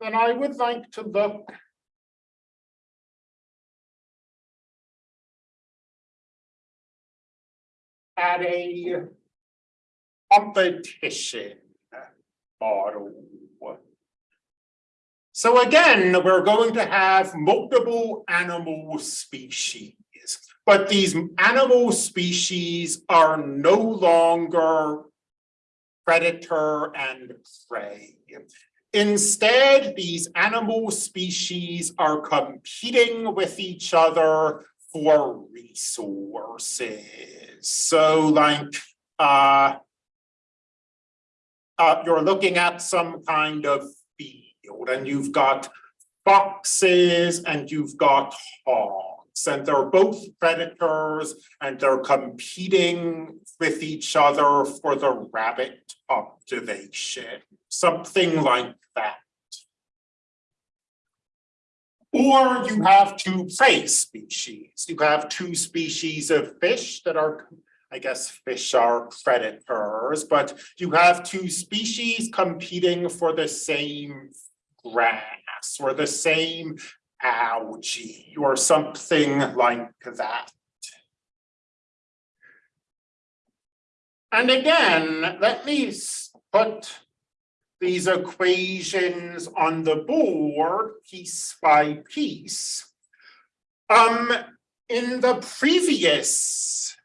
then I would like to look at a competition model. So again, we're going to have multiple animal species, but these animal species are no longer predator and prey. Instead, these animal species are competing with each other for resources. So like, uh, uh, you're looking at some kind of field and you've got foxes and you've got and they're both predators and they're competing with each other for the rabbit population, something like that. Or you have two prey species. You have two species of fish that are, I guess fish are predators, but you have two species competing for the same grass or the same algae or something like that. And again, let me put these equations on the board piece by piece. Um, in the previous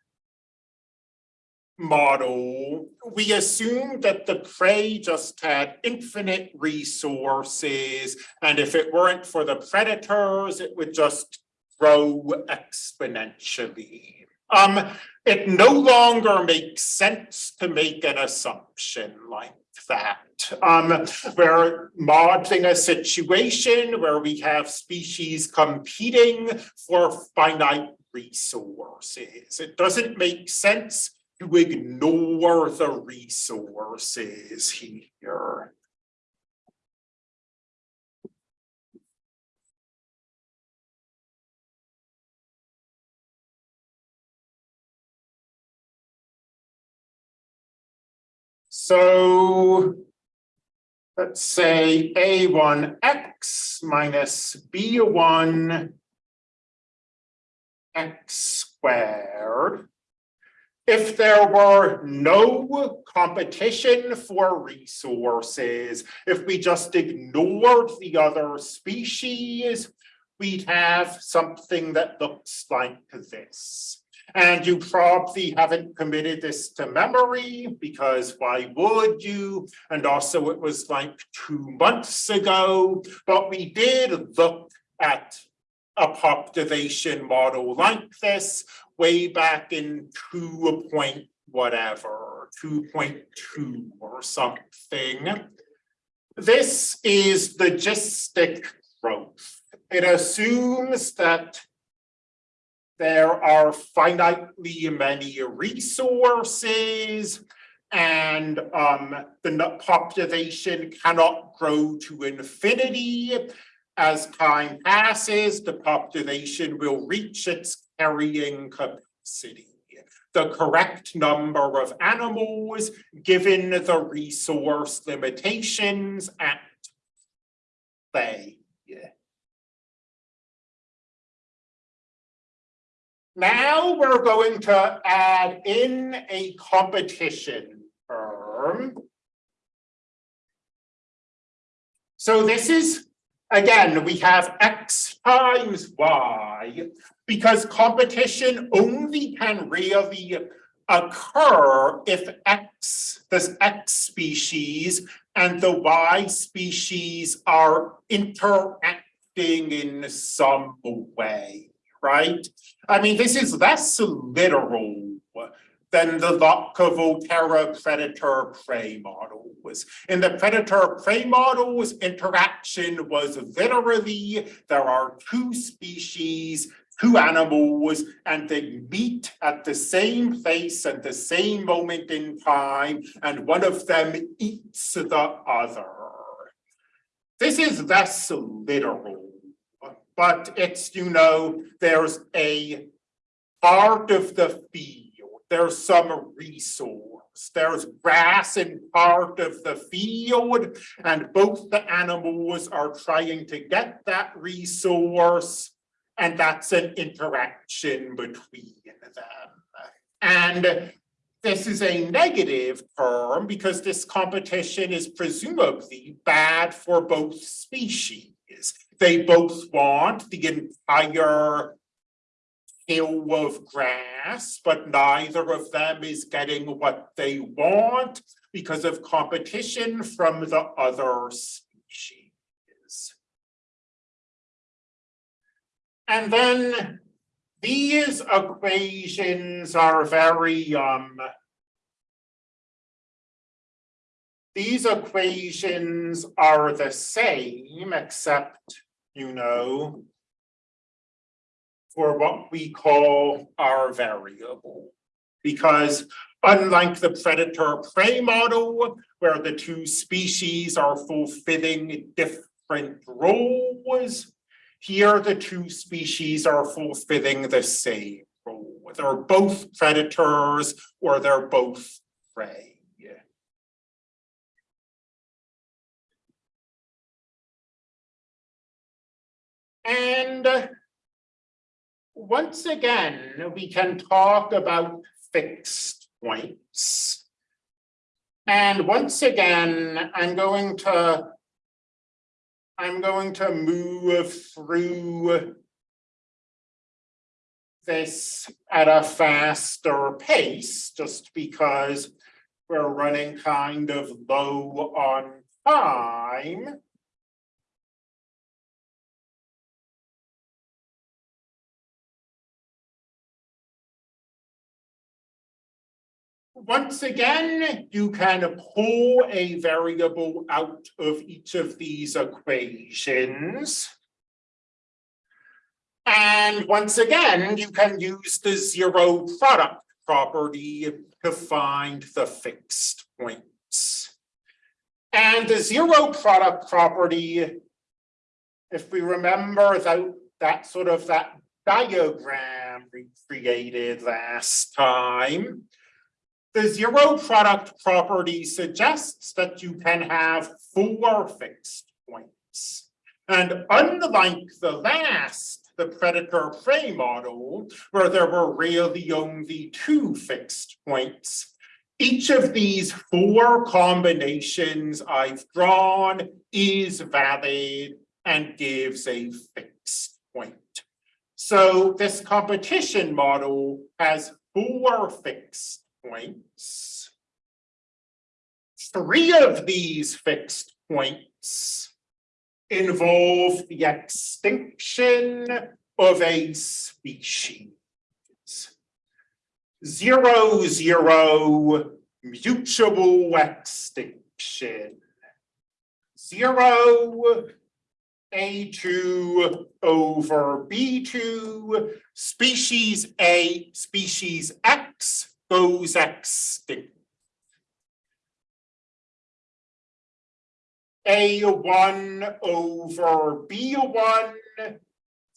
model, we assumed that the prey just had infinite resources, and if it weren't for the predators, it would just grow exponentially. Um, it no longer makes sense to make an assumption like that. Um, we're modeling a situation where we have species competing for finite resources. It doesn't make sense to ignore the resources here. So let's say A1X minus B1 X squared. If there were no competition for resources, if we just ignored the other species, we'd have something that looks like this. And you probably haven't committed this to memory because why would you? And also it was like two months ago, but we did look at a population model like this way back in two point whatever, 2.2 or something. This is logistic growth. It assumes that there are finitely many resources and um, the population cannot grow to infinity. As time passes, the population will reach its carrying capacity. The correct number of animals given the resource limitations at play. Now we're going to add in a competition term. So this is, again, we have x times y because competition only can really occur if x, this x species and the y species are interacting in some way right? I mean, this is less literal than the Lotka-Volterra predator-prey model. In the predator-prey models, interaction was literally, there are two species, two animals, and they meet at the same place at the same moment in time, and one of them eats the other. This is less literal but it's, you know, there's a part of the field, there's some resource. There's grass in part of the field and both the animals are trying to get that resource. And that's an interaction between them. And this is a negative term because this competition is presumably bad for both species. They both want the entire hill of grass, but neither of them is getting what they want because of competition from the other species. And then these equations are very, um, these equations are the same, except, you know, for what we call our variable. Because unlike the predator prey model, where the two species are fulfilling different roles, here the two species are fulfilling the same role. They're both predators or they're both prey. And once again, we can talk about fixed points. And once again, I'm going to I'm going to move through this at a faster pace, just because we're running kind of low on time. Once again, you can pull a variable out of each of these equations. And once again, you can use the zero product property to find the fixed points. And the zero product property, if we remember that, that sort of that diagram we created last time, the zero product property suggests that you can have four fixed points. And unlike the last, the predator prey model, where there were really only two fixed points, each of these four combinations I've drawn is valid and gives a fixed point. So this competition model has four fixed points. Three of these fixed points involve the extinction of a species. Zero, zero, mutual extinction. Zero, A2 over B2, species A, species X goes extinct. A1 over B1,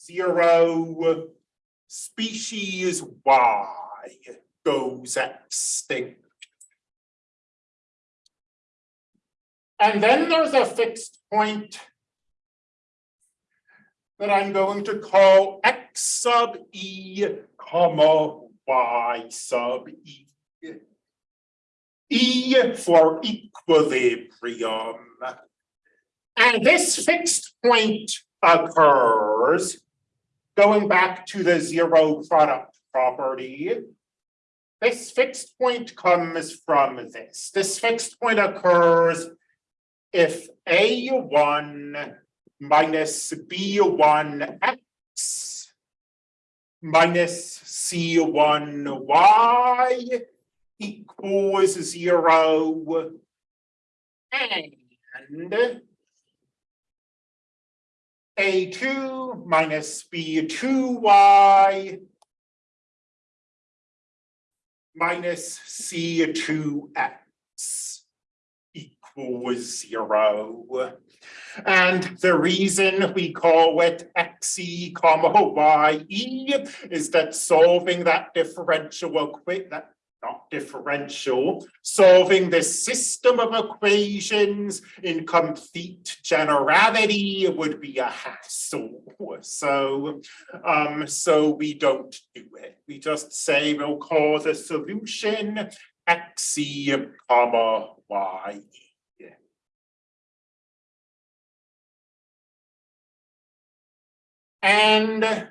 zero, species Y goes extinct. And then there's a fixed point that I'm going to call X sub E, comma, y sub e. E for equilibrium. And this fixed point occurs going back to the zero product property. This fixed point comes from this. This fixed point occurs if A1 minus B1x minus C1y equals zero. And A2 minus B2y minus C2x equals zero. And the reason we call it xe comma ye is that solving that differential equation, that not differential, solving this system of equations in complete generality would be a hassle. So, um, so we don't do it. We just say we'll call the solution xe comma y. And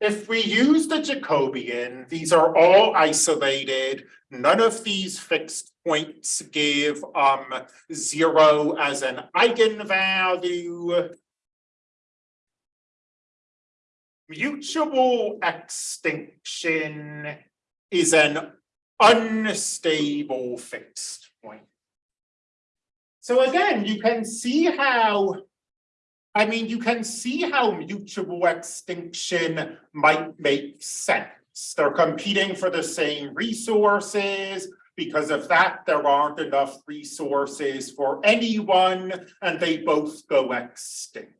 If we use the Jacobian, these are all isolated. None of these fixed points give um zero as an eigenvalue. Mutual extinction is an unstable fixed point. So again, you can see how I mean, you can see how mutual extinction might make sense. They're competing for the same resources. Because of that, there aren't enough resources for anyone and they both go extinct.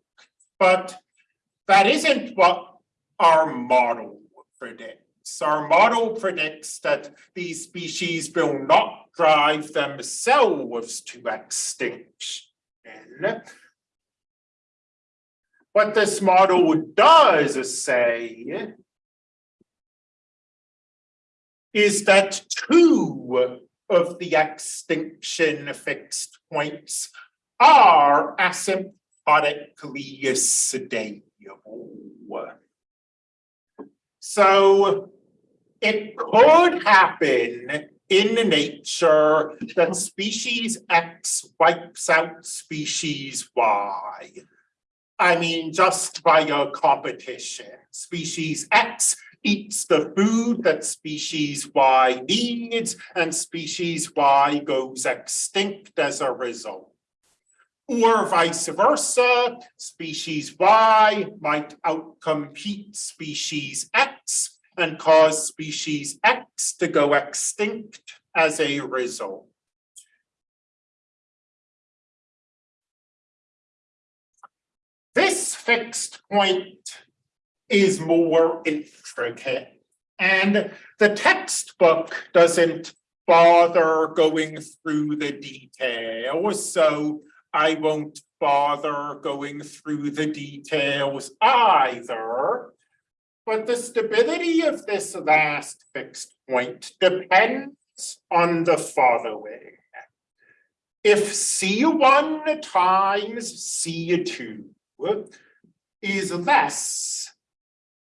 But that isn't what our model predicts. Our model predicts that these species will not drive themselves to extinction. What this model does say is that two of the extinction fixed points are asymptotically stable. So it could happen in nature that species X wipes out species Y. I mean, just by via competition. Species X eats the food that species Y needs and species Y goes extinct as a result. Or vice versa, species Y might outcompete species X and cause species X to go extinct as a result. This fixed point is more intricate and the textbook doesn't bother going through the details, so I won't bother going through the details either. But the stability of this last fixed point depends on the following. If C1 times C2 is less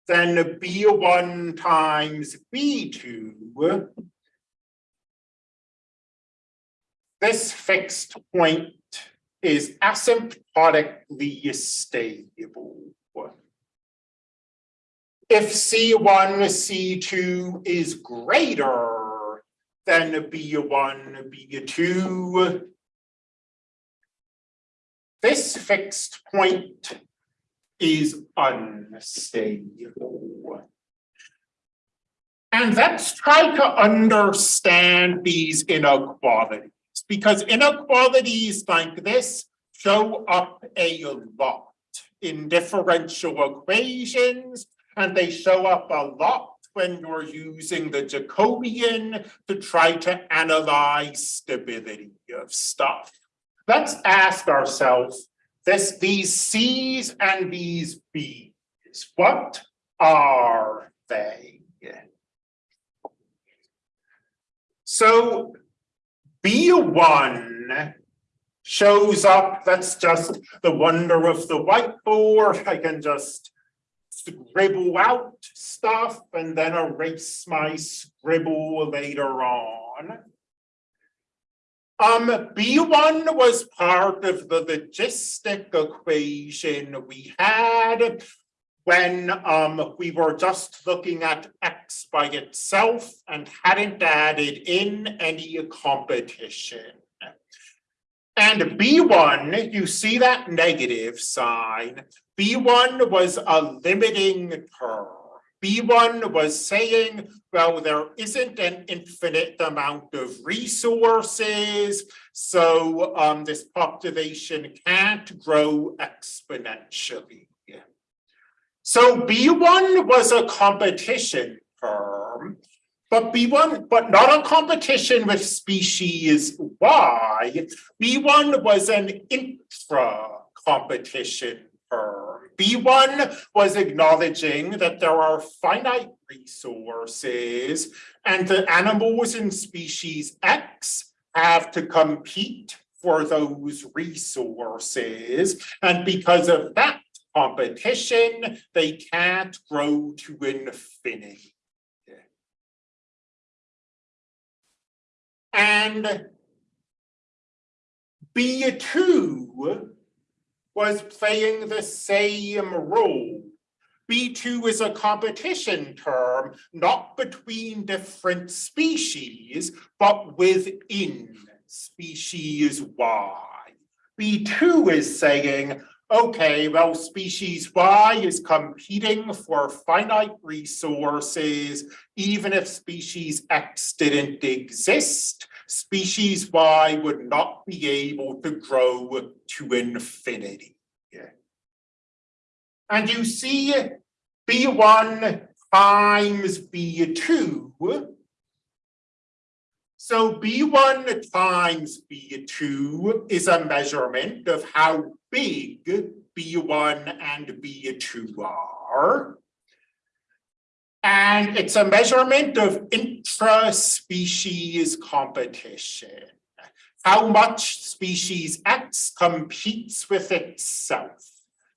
than B1 times B2, this fixed point is asymptotically stable. If C1, C2 is greater than B1, B2, this fixed point is unstable. And let's try to understand these inequalities because inequalities like this show up a lot in differential equations and they show up a lot when you're using the Jacobian to try to analyze stability of stuff. Let's ask ourselves this, these C's and these B's, what are they? So B1 shows up, that's just the wonder of the whiteboard. I can just scribble out stuff and then erase my scribble later on. Um, B1 was part of the logistic equation we had when um, we were just looking at X by itself and hadn't added in any competition. And B1, you see that negative sign, B1 was a limiting term. B1 was saying, well, there isn't an infinite amount of resources, so um, this population can't grow exponentially. So B one was a competition term. But B one, but not a competition with species Y. B one was an intra competition term. B one was acknowledging that there are finite resources and the animals in species X have to compete for those resources. And because of that competition, they can't grow to infinity. And B two was playing the same role. B two is a competition term, not between different species, but within species Y. B two is saying, okay, well, species Y is competing for finite resources, even if species X didn't exist, species Y would not be able to grow to infinity. And you see B1 times B2 so B1 times B2 is a measurement of how big B1 and B2 are. And it's a measurement of intra-species competition. How much species X competes with itself.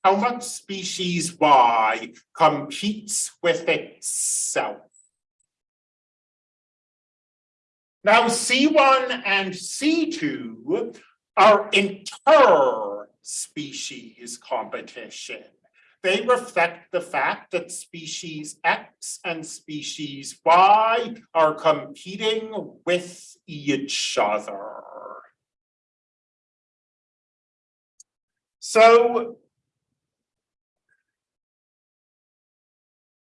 How much species Y competes with itself. Now, C1 and C2 are inter-species competition. They reflect the fact that species X and species Y are competing with each other. So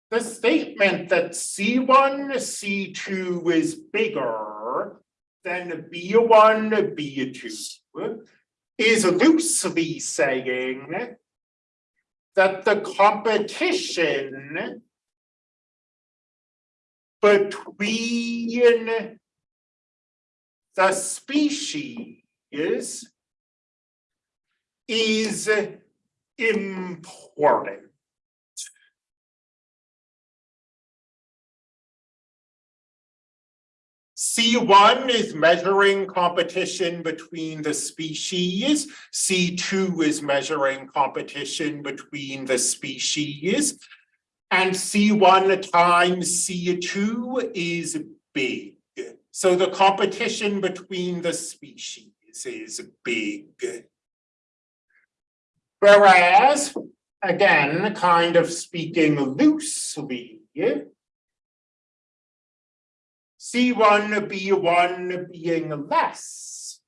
the statement that C1, C2 is bigger than B1, B2 is loosely saying that the competition between the species is important. C1 is measuring competition between the species. C2 is measuring competition between the species. And C1 times C2 is big. So the competition between the species is big. Whereas, again, kind of speaking loosely, C1, B1 being less.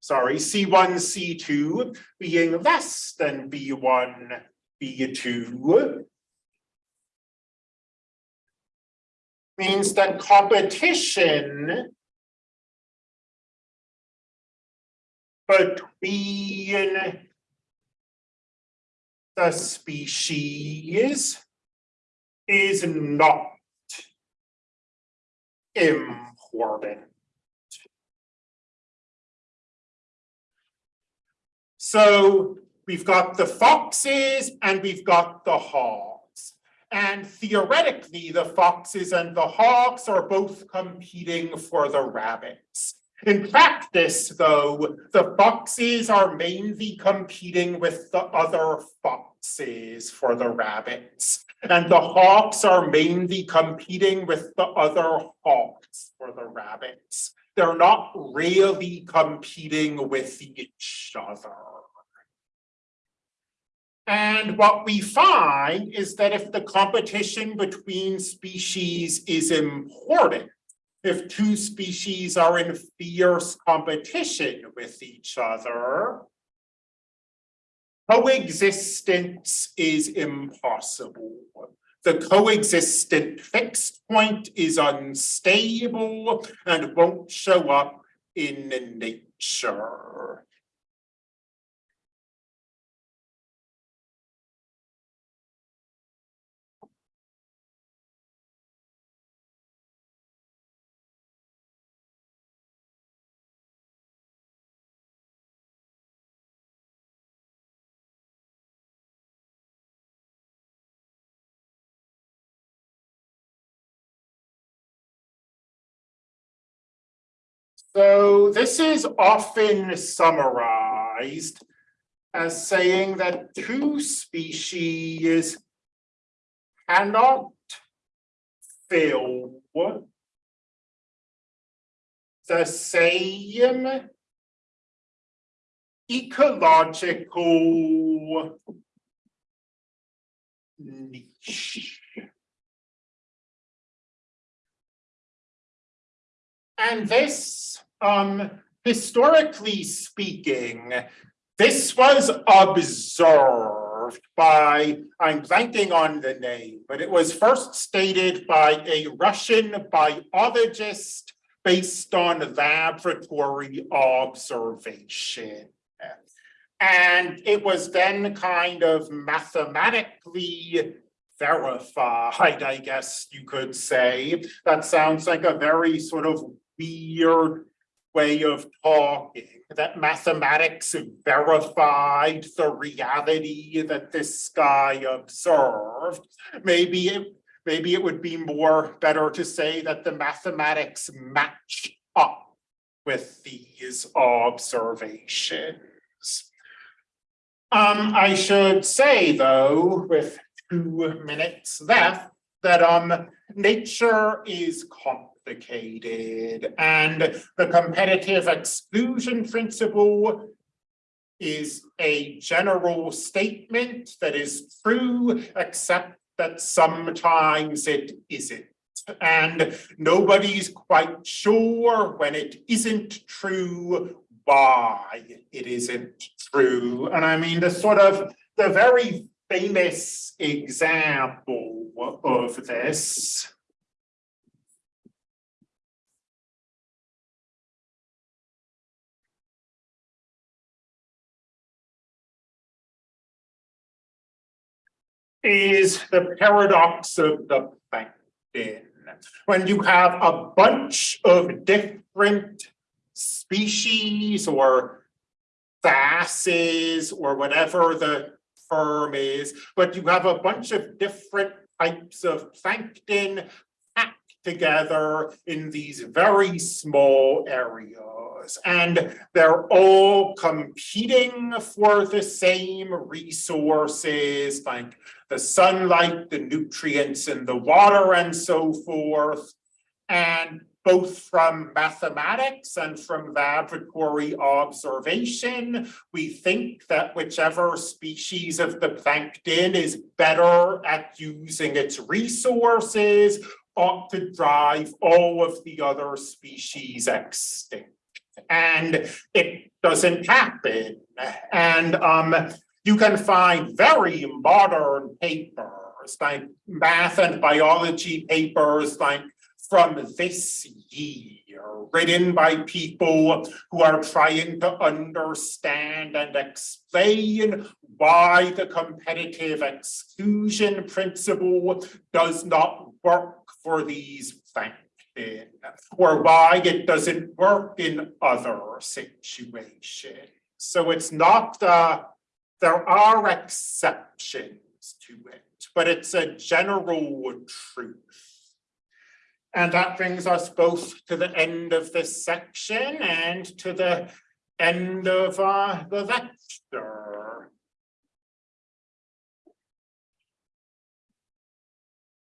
Sorry, C1, C2 being less than B1, B2. Means that competition between the species is not important. Hm. So we've got the foxes and we've got the hogs. And theoretically, the foxes and the hogs are both competing for the rabbits. In practice, though, the foxes are mainly competing with the other foxes for the rabbits. And the hawks are mainly competing with the other hawks for the rabbits. They're not really competing with each other. And what we find is that if the competition between species is important, if two species are in fierce competition with each other, coexistence is impossible. The coexistent fixed point is unstable and won't show up in nature. So this is often summarized as saying that two species cannot fill the same ecological niche. And this, um, historically speaking, this was observed by, I'm blanking on the name, but it was first stated by a Russian biologist based on laboratory observation. And it was then kind of mathematically verified, I guess you could say. That sounds like a very sort of weird way of talking, that mathematics verified the reality that this guy observed. Maybe it, maybe it would be more better to say that the mathematics match up with these observations. Um, I should say though, with two minutes left, that um, nature is complicated and the competitive exclusion principle is a general statement that is true, except that sometimes it isn't. And nobody's quite sure when it isn't true why it isn't true. And I mean, the sort of the very famous example of this is the paradox of the plankton. When you have a bunch of different species or classes or whatever the term is, but you have a bunch of different types of plankton packed together in these very small areas. And they're all competing for the same resources, like the sunlight, the nutrients in the water and so forth. And both from mathematics and from laboratory observation, we think that whichever species of the plankton is better at using its resources ought to drive all of the other species extinct. And it doesn't happen. And um, you can find very modern papers, like math and biology papers, like from this year, written by people who are trying to understand and explain why the competitive exclusion principle does not work for these plankton, or why it doesn't work in other situations. So it's not, uh, there are exceptions to it, but it's a general truth. And that brings us both to the end of this section and to the end of uh, the lecture.